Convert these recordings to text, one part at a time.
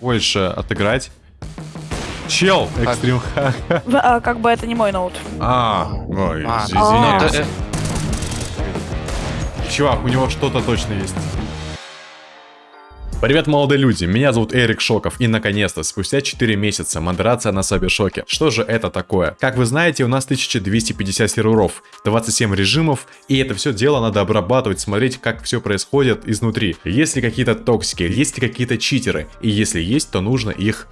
больше отыграть. Чел, экстрим а, как бы это не мой ноут. А, ой, А, из- извиняюсь. э, Чувак, у него что-то точно есть. Привет, молодые люди, меня зовут Эрик Шоков, и наконец-то, спустя 4 месяца, модерация на Сабершоке. Что же это такое? Как вы знаете, у нас 1250 серверов, 27 режимов, и это все дело надо обрабатывать, смотреть, как все происходит изнутри. Есть ли какие-то токсики, есть ли какие-то читеры, и если есть, то нужно их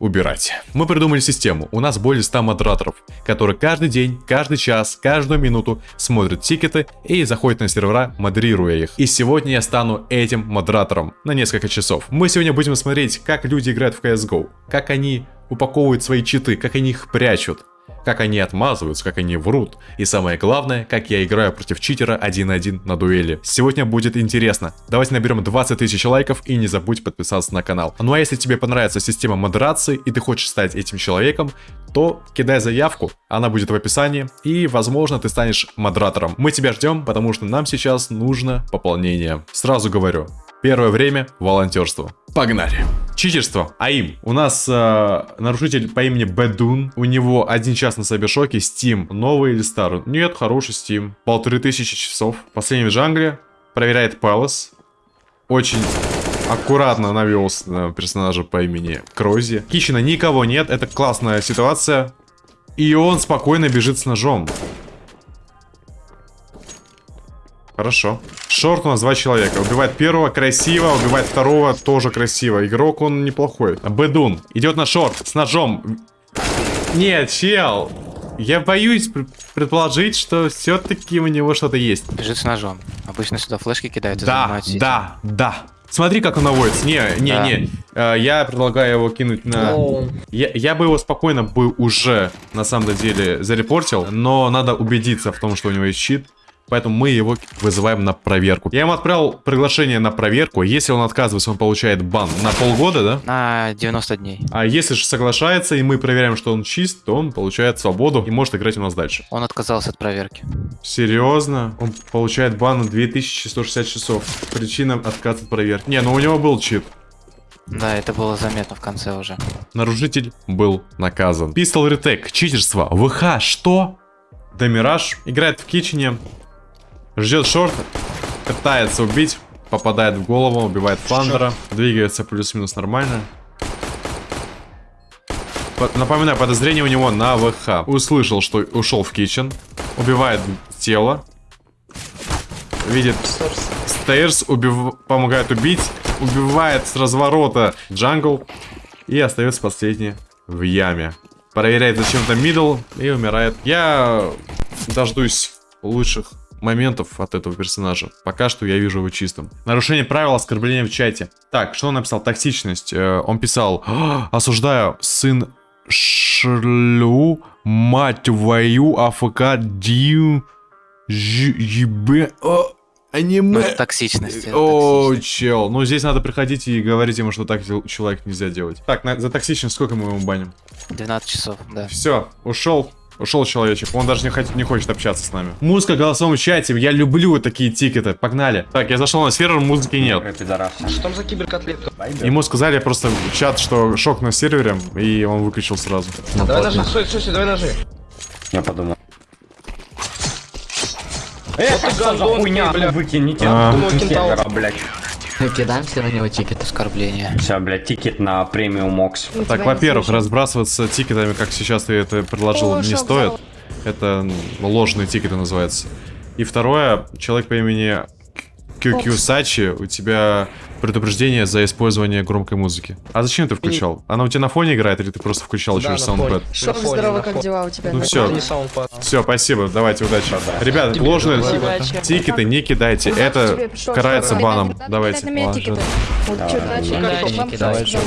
убирать. Мы придумали систему. У нас более 100 модераторов, которые каждый день, каждый час, каждую минуту смотрят тикеты и заходят на сервера, модерируя их. И сегодня я стану этим модератором на несколько часов. Мы сегодня будем смотреть, как люди играют в CSGO, как они упаковывают свои читы, как они их прячут, как они отмазываются, как они врут. И самое главное, как я играю против читера 1-1 на дуэли. Сегодня будет интересно. Давайте наберем 20 тысяч лайков и не забудь подписаться на канал. Ну а если тебе понравится система модерации и ты хочешь стать этим человеком, то кидай заявку, она будет в описании, и, возможно, ты станешь модератором. Мы тебя ждем, потому что нам сейчас нужно пополнение. Сразу говорю, первое время волонтерство. Погнали. Читерство. АИМ. У нас э, нарушитель по имени Бэдун. У него один час на Сабершоке. Steam. Новый или старый? Нет, хороший Steam. Полторы тысячи часов. Последний в джангле. Проверяет Палас. Очень аккуратно навелся на персонажа по имени Крози. Кичина никого нет. Это классная ситуация. И он спокойно бежит с ножом. Хорошо. Шорт у нас два человека. Убивает первого красиво, убивает второго тоже красиво. Игрок он неплохой. Бэдун идет на шорт с ножом. Нет, чел. Я боюсь пр- предположить, что все-таки у него что-то есть. бежит с ножом. Обычно сюда флешки кидают Да, да, да. Смотри, как он наводится. Не, не, Да. не. Э, Я предлагаю его кинуть на... Я, я бы его спокойно бы уже, на самом деле, зарепортил, но надо убедиться в том, что у него есть щит. Поэтому мы его вызываем на проверку. Я ему отправил приглашение на проверку. Если он отказывается, он получает бан на полгода, да? На 90 дней. А если же соглашается, и мы проверяем, что он чист, то он получает свободу и может играть у нас дальше. Он отказался от проверки. Серьезно? Он получает бан на 2160 часов. Причина отказа от проверки. Не, ну у него был чит. Да, это было заметно в конце уже. Нарушитель был наказан. Пистол ретек, читерство, ВХ, что? Демираж играет в кичине, ждет шорт, пытается убить, попадает в голову, убивает фландера, двигается плюс-минус нормально. По- Напоминаю, подозрение у него на ВХ. Услышал, что ушел в кичен, убивает тело, видит stairs, убив... помогает убить, убивает с разворота jungle и остается последний в яме. Проверяет зачем-то middle и умирает. Я дождусь лучших моментов от этого персонажа. Пока что я вижу его чистым. Нарушение правил оскорбления в чате. Так, что он написал? Токсичность. Э, Он писал, «А, осуждаю, сын шлю, мать твою, AFK, дью, ебе, аниме. Ну, это токсичность. это О, токсичность. чел. Ну, здесь надо приходить и говорить ему, что так человек нельзя делать. Так, на- за токсичность сколько мы ему баним? 12 часов, да. Все, ушел. Ушел человечек, он даже не, хот- не хочет общаться с нами. Музыка в голосовом чате, я люблю такие тикеты, погнали. Так, я зашел на сервер, музыки нет. Что там за киберкотлетка? Ему сказали просто в чат, что шок на сервере, и он выключил сразу. Давай ножи, стой, стой, стой, давай ножи. Я подумал. Вот ты гандон, Хуйня, бля. выкинете. А. Думал, кентавр. Сервера, блядь. Кидаемся на него тикет. Оскорбление. Все, блядь, тикет на премиум Окс. Так, во-первых, разбрасываться тикетами, как сейчас ты это предложил, О, не стоит. зал. Это ложные тикеты называется. И второе, человек по имени QQ Сачи, у тебя предупреждение за использование громкой музыки. А зачем ты включал? Она у тебя на фоне играет или ты просто включал Да, через? На Шок, фоне, здорово, как дела у тебя? Ну саундпад. Все, спасибо, давайте, удачи. Ребят, Тебе ложные тикеты не кидайте, это карается баном. Давайте.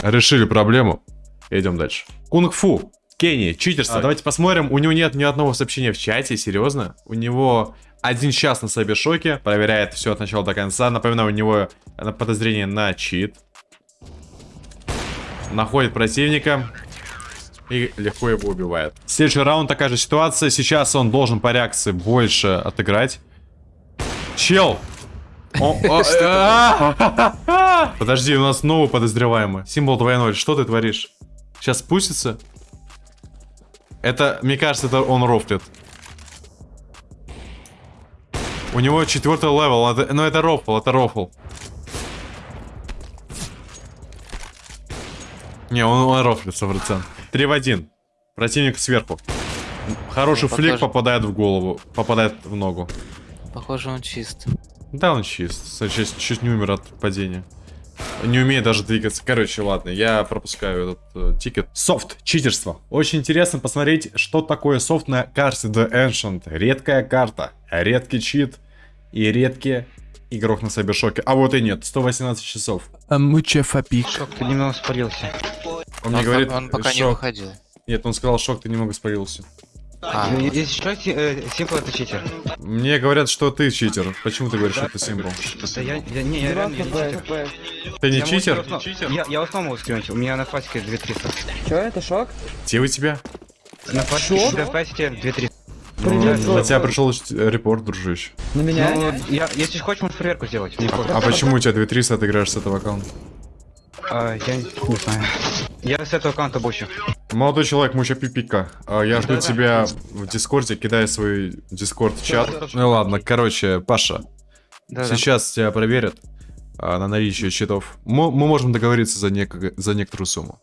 Решили проблему. Идем дальше. Кунг-фу. Кенни, читерство. Давайте посмотрим. У него нет ни одного сообщения в чате, серьезно. У него один час на Сайбершоке. Проверяет все от начала до конца. Напоминаю, у него э, подозрение на чит. Находит противника. И легко его убивает. Следующий раунд такая же ситуация. Сейчас он должен по реакции больше отыграть. Чел! А, Подожди, у нас новый подозреваемый. Символ 2.0. Что ты творишь? Сейчас спустится? Это, мне кажется, это он рофлит. У него четвертый level. Это, ну, это рофл, это рофл. Не, он, он рофлит 100%. 3 в 1. Противник сверху. Хороший Ну, flick похоже. попадает в голову, попадает в ногу. Похоже, он чист. Да, он чист. Чуть, чуть не умер от падения. Не умеет даже двигаться. Короче, ладно, я пропускаю этот э, тикет. Софт, читерство. Очень интересно посмотреть, что такое софт на карте The Ancient. Редкая карта, редкий чит и редкий игрок на Сайбершоке. А вот и нет, 118 часов. Муче фапик. Шок, ты немного спалился. Он мне Он, говорит, он пока не шок. выходил. Нет, он сказал, шок, ты немного спалился. А, Ну, Если что, Си- э, Симпл это читер. Мне говорят, что ты читер. Почему ты говоришь, что ты символ? Да я, я, не, я реально я не читер. Ты не читер? основ- Я, я основу могу скинуть, у меня на фасике 2300. Чё, это шок? Где у тебя? На фасике, на фасике 2300. Привет, Ну, Зоя. на тебя пришел э, репорт, дружище. На меня? Ну, я, если хочешь, можешь проверку сделать. Не против. А почему у тебя 2300, ты играешь с этого аккаунта? А, я не не знаю. Я с этого аккаунта бущу. Молодой человек, муча пипика. А, Я жду тебя в Дискорде, кидай свой Дискорд в чат. Ну ладно, короче, Паша, Да, сейчас тебя проверят а, на наличие читов. Мы можем договориться за, нек- за некоторую сумму.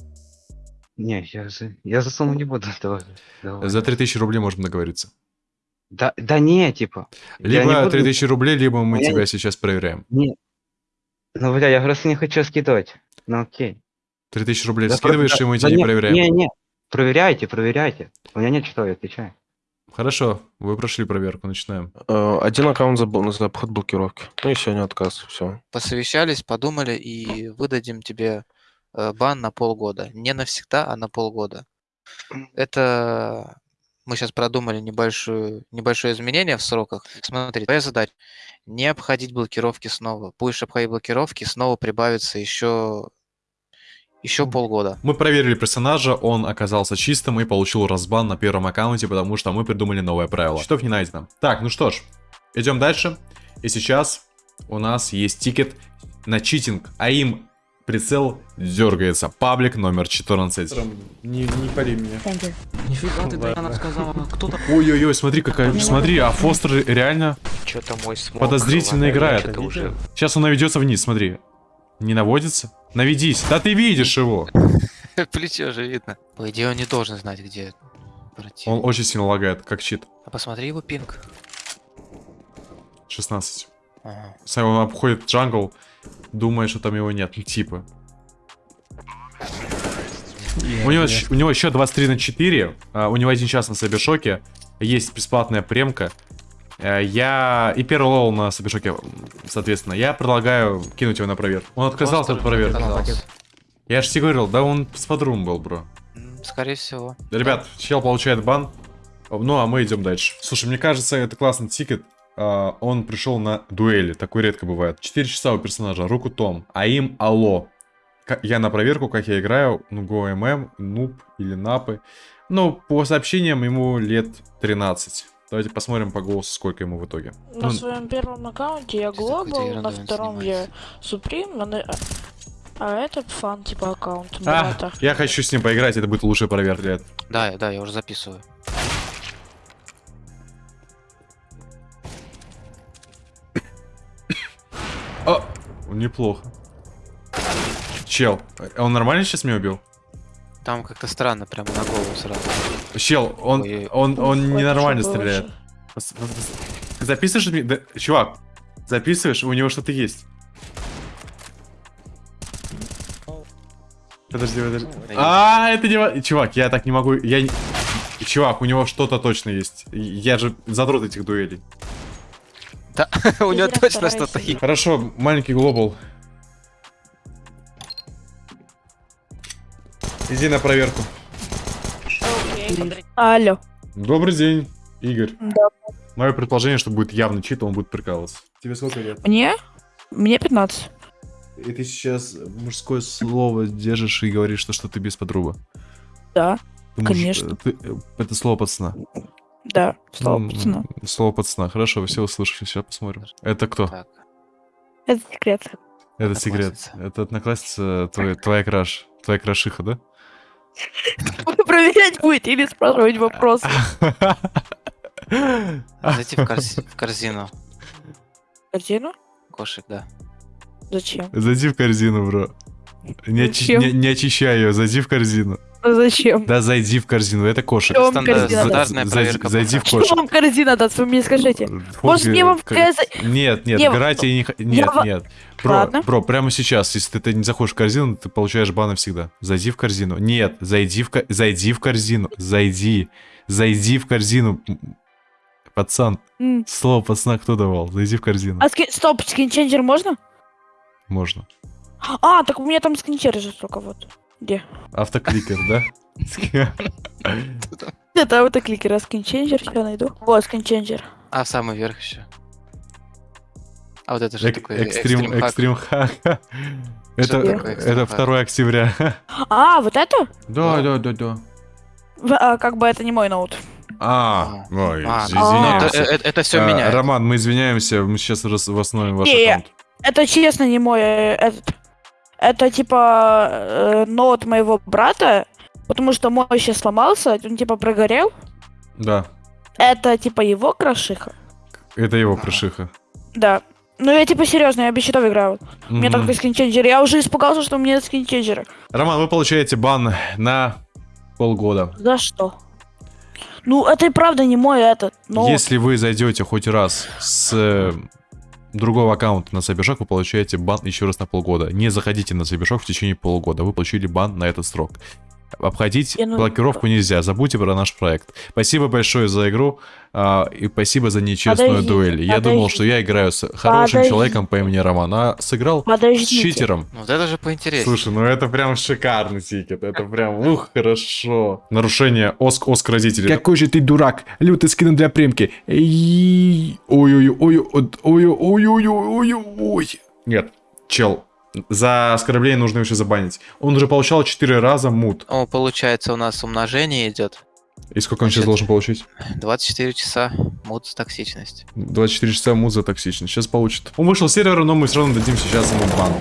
Не, я за, я за сумму не буду. Давай, давай. За 3000 рублей можем договориться. Да, да не, типа. я не Либо буду- 3000 рублей, либо мы Я тебя не- сейчас проверяем. Не. Ну, бля, я просто не хочу скидывать. Ну, окей. 3000 рублей Да, скидываешь, да, и мы да тебя не не, проверяем. Не, не. Проверяйте, проверяйте. У меня нет что, я отвечаю. Хорошо, вы прошли проверку, начинаем. Э, Один аккаунт за, бл- за обход блокировки. Ну и сегодня отказ, все. посовещались, подумали и выдадим тебе э, бан на полгода. Не навсегда, а на полгода. Это мы сейчас продумали небольшую, небольшое изменение в сроках. Смотри, твоя задача не обходить блокировки снова. Будешь обходить блокировки, снова прибавится еще еще полгода. Мы проверили персонажа, он оказался чистым и получил разбан на первом аккаунте, потому что мы придумали новое правило. Счетов не найдено. Так, ну что ж, идем дальше. И сейчас у нас есть тикет на читинг, а им прицел дергается. Паблик номер 14. Не, не пали меня. Нифига ты, Даяна сказала, кто там? Ой-ой-ой, смотри какая, смотри, а Фостер реально подозрительно играет. Сейчас он наведется вниз, смотри. Не наводится? Наведись. Да ты видишь его. Плечо же видно. По идее, он не должен знать, где противник. Он очень сильно лагает, как чит. А посмотри его пинг. 16. Ага. Сам он обходит джангл, думает, что там его нет. Типа. У него, щ- у него еще 23 на 4. а, у него один час на Сайбершоке. Есть бесплатная премка. Э, Я... И первый лол на Сайбершоке, м, соответственно. Я предлагаю кинуть его на проверку. Он отказался от проверки. Я же тебе говорил, да он с подрум был, бро. Скорее всего. Ребят, чел получает бан. Ну, а мы идем дальше. Слушай, мне кажется, это классный тикет. А, он пришел на дуэли, такое редко бывает. 4 часа у персонажа, руку Том, а им алло. Ка- Я на проверку, как я играю, ну, GoMM, нуб или напы. Ну, по сообщениям ему лет 13. Давайте посмотрим по голосу, сколько ему в итоге. На Ну, своем первом аккаунте я Global, на втором я Supreme, а, на- а это фан типа аккаунт а, брата. я хочу с ним поиграть, это будет лучшая проверка. Да, да, я уже записываю. О, неплохо. Чел, а он нормально сейчас меня убил? Там как-то странно, прямо на голову сразу. Чел, он, Ой. он, он Ой, ненормально стреляет. Записываешь мне? Да, чувак, записываешь? У него что-то есть. Подожди, подожди. А, это не... ва- Чувак, я так не могу... Я... не- Чувак, у него что-то точно есть. Я же задрот этих дуэлей. У него точно что-то есть. Хорошо, маленький глобал. Иди на проверку. Алло. Добрый день, Игорь. Да. Мое предположение, что будет явно чит, он будет прикалываться. Тебе сколько лет? Мне? Мне 15. И ты сейчас мужское слово держишь и говоришь, что, что ты без подруга. Да, Ты муж- Конечно. ты- это слово пацана. да. Слово М, пацана. Слово пацана. Хорошо, вы все услышали. Сейчас посмотрим. Это кто? Так. Это секрет. Это секрет. Это одноклассница, твоя, твоя краш. Твоя крашиха, да? Проверять будет или спрашивать вопросы. Зайти в, корз- в корзину. Корзину? Кошек, да. Зачем? Зайди в корзину, бро. Не, очи- не- не очищай ее, зайди в корзину. А Зачем? Да, зайди в корзину, это кошек. Что вам корзина даст? Зайди- в пока. Что кошек. вам корзина даст? Вы мне скажите. Может, мне вам КС... Нет, нет, Не, играть я не... Нет, нет. Ладно. бро, прямо сейчас, если ты, не заходишь в корзину, ты получаешь бан навсегда. Зайди в корзину. Нет, зайди в, зайди в корзину. Зайди. Зайди в корзину. Пацан, М. слово пацана кто давал? Зайди в корзину. А скин... Стоп, скинченджер можно? Можно. А, так у меня там скинченджер же только вот. Где? Автокликер, да? Это автокликер, а скинченджер сейчас найду. Вот, скинченджер. А, в самый верх еще. А вот это же такой Экстрим, экстрим хак. Это, такое экстрим это хак? 2 октября. А, вот это? Да, да, да, да. В- а, как бы это не мой ноут. А, ой, А, из- ну, это, извиняемся. это, все А, меняет. Роман, мы извиняемся, мы сейчас восстановим ваш Не, аккаунт. Это честно не мой э, этот. Это типа э, ноут моего брата, потому что мой сейчас сломался, он типа прогорел. Да, Это типа его крошиха. это его Ага. крышиха. Да. Ну я типа серьезно, я без счетов играю. У меня только скинченджер. Я уже испугался, что у меня нет скинченджера. Роман, вы получаете бан на полгода. За что? Ну, это и правда не мой этот. Но Если вы зайдете хоть раз с э, другого аккаунта на Сайбершок, вы получаете бан еще раз на полгода. Не заходите на Сайбершок в течение полугода. Вы получили бан на этот срок. Обходить Я, ну, блокировку нельзя. Забудьте про наш проект. Спасибо большое за игру а, и спасибо за нечестную Подождите, дуэль. Я думал, что я играю с хорошим Подождите. человеком по имени Роман, а сыграл с подождите. читером. Ну, вот это же поинтереснее. Слушай, ну это прям шикарный тикет. Это прям, ух, хорошо. Нарушение оск оск родителей. Какой же ты дурак. Лютый скин для премки. Ой-ой-ой-ой-ой-ой-ой-ой-ой. Нет, чел. За оскорбление нужно еще забанить. Он уже получал 4 раза мут. О, получается, у нас умножение идет. И сколько он сейчас должен получить? 24 часа мут токсичность. 24 часа мут за токсичность. Сейчас получит. Он вышел с сервера, но мы все равно дадим сейчас ему бан.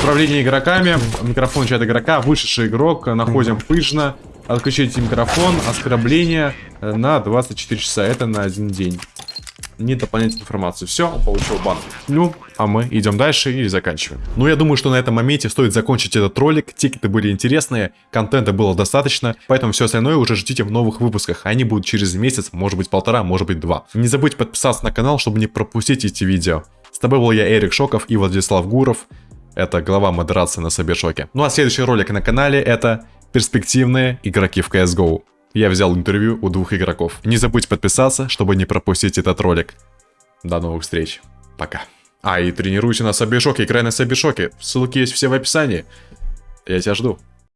Управление игроками. Микрофон чат игрока. Вышедший игрок. Находим пыжно. Отключите микрофон. Оскорбление э, на 24 часа. Это на один день. Не дополнительную информацию. Все, он получил бан. Ну, а мы идем дальше и заканчиваем. Ну, я думаю, что на этом моменте стоит закончить этот ролик. Тикеты были интересные, контента было достаточно, поэтому все остальное уже ждите в новых выпусках. Они будут через месяц, может быть полтора, может быть два. Не забудьте подписаться на канал, чтобы не пропустить эти видео. С тобой был я, Эрик Шоков и Владислав Гуров. Это глава модерации на Собешоке. Ну а следующий ролик на канале это перспективные игроки в CSGO. Я взял интервью у двух игроков. Не забудь подписаться, чтобы не пропустить этот ролик. До новых встреч. Пока. А, и тренируйся на Собешоке, играй на Собешоке. Ссылки есть все в описании. Я тебя жду.